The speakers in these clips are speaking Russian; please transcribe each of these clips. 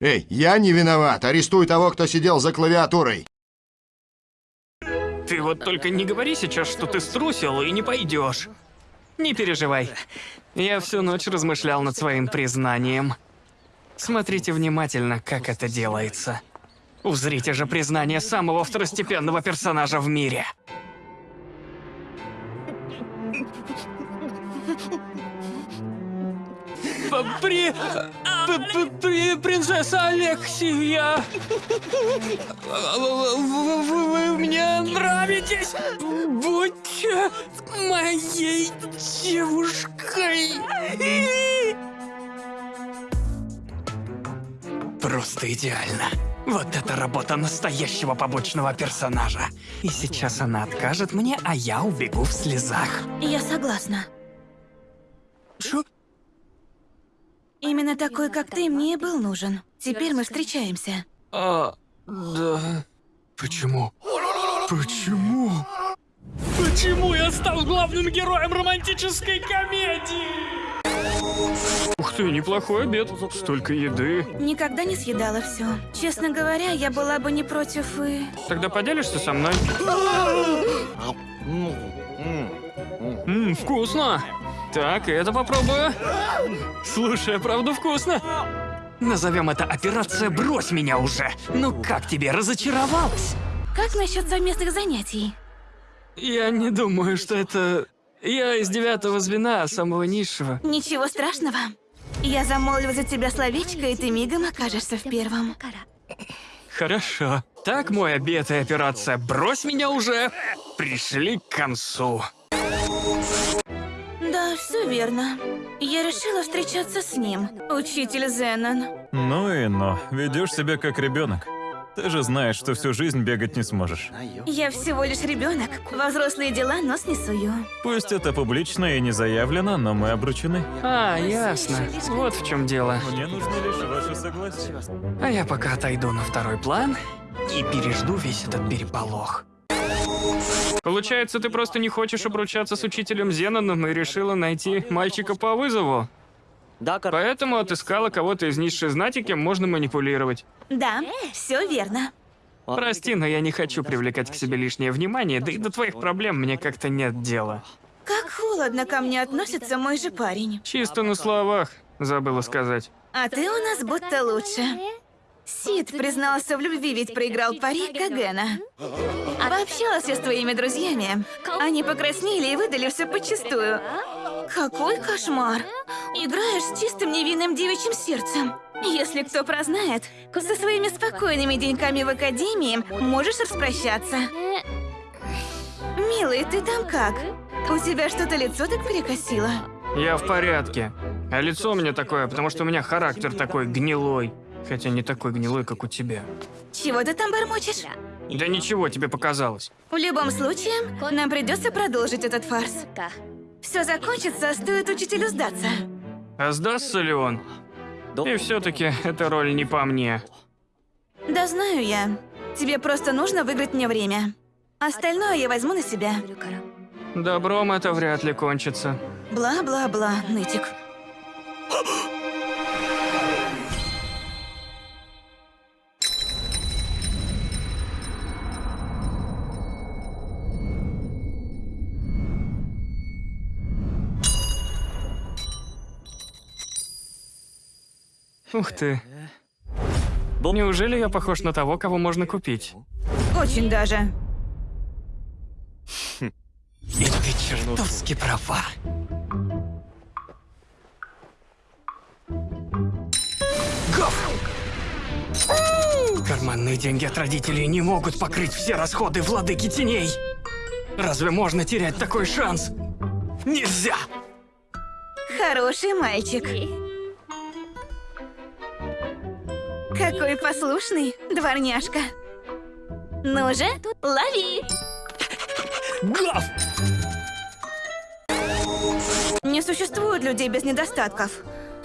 Эй, я не виноват. Арестуй того, кто сидел за клавиатурой. Ты вот только не говори сейчас, что ты струсил и не пойдешь. Не переживай. Я всю ночь размышлял над своим признанием. Смотрите внимательно, как это делается. Узрите же признание самого второстепенного персонажа в мире. При... Принцесса Алексия! Вы мне нравитесь! Будьте моей девушкой! Просто идеально. Вот это работа настоящего побочного персонажа. И сейчас она откажет мне, а я убегу в слезах. Я согласна. Чё? Именно такой, как ты, мне и был нужен. Теперь мы встречаемся. А, да. Почему? Почему? Почему я стал главным героем романтической комедии? Ух ты, неплохой обед. Столько еды. Никогда не съедала все. Честно говоря, я была бы не против и... Тогда поделишься со мной? Ммм, вкусно. Так, это попробую. Слушай, правда вкусно. Назовем это операция «Брось меня уже». Ну как тебе, разочаровалась? Как насчет совместных занятий? Я не думаю, что это... Я из девятого звена, самого низшего. Ничего страшного. Я замолвлю за тебя словечко, и ты мигом окажешься в первом. Хорошо. Так, мой обед и операция «Брось меня уже» пришли к концу. Все верно. Я решила встречаться с ним, учитель Зеннон. Ну и но, ведешь себя как ребенок. Ты же знаешь, что всю жизнь бегать не сможешь. Я всего лишь ребенок. Во взрослые дела нос не сую. Пусть это публично и не заявлено, но мы обручены. А, ясно. Вот в чем дело. Мне нужно лишь ваше согласие. А я пока отойду на второй план и пережду весь этот переполох. Получается, ты просто не хочешь обручаться с учителем Зеноном и решила найти мальчика по вызову? Поэтому отыскала кого-то из низшей знати, кем можно манипулировать. Да, все верно. Прости, но я не хочу привлекать к себе лишнее внимание, да и до твоих проблем мне как-то нет дела. Как холодно ко мне относится мой же парень. Чисто на словах, забыла сказать. А ты у нас будто лучше. Сид признался в любви, ведь проиграл пари Кагена. Пообщалась я с твоими друзьями. Они покраснели и выдали все почистую. Какой кошмар. Играешь с чистым невинным девичьим сердцем. Если кто прознает, со своими спокойными деньками в академии можешь распрощаться. Милый, ты там как? У тебя что-то лицо так перекосило? Я в порядке. А лицо у меня такое, потому что у меня характер такой гнилой. Хотя не такой гнилой, как у тебя. Чего ты там бормочешь? Да ничего, тебе показалось. В любом случае, нам придется продолжить этот фарс. Все закончится, стоит учителю сдаться. А сдастся ли он? И все-таки эта роль не по мне. Да знаю я. Тебе просто нужно выиграть мне время. Остальное я возьму на себя. Добром это вряд ли кончится. Бла-бла-бла, нытик. Ух ты. Неужели я похож на того, кого можно купить? Очень даже. И ты чертовски права. Гоф! Карманные деньги от родителей не могут покрыть все расходы владыки теней. Разве можно терять такой шанс? Нельзя! Хороший мальчик. Какой послушный, дворняжка. Ну же, лови! Гоф! Не существует людей без недостатков.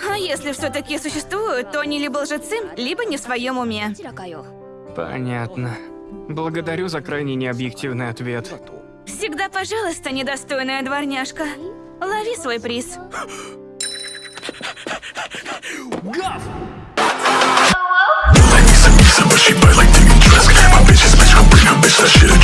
А если все-таки существуют, то они либо лжецы, либо не в своем уме. Понятно. Благодарю за крайне необъективный ответ. Всегда, пожалуйста, недостойная дворняжка. Лови свой приз. Гав! session.